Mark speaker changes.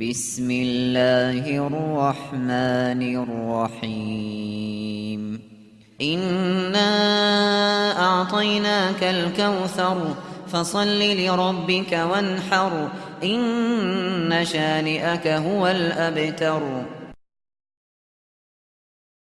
Speaker 1: بسم الله الرحمن الرحيم. إنا أعطيناك الكوثر فصل لربك وانحر. إن شانئك هو الأبتر.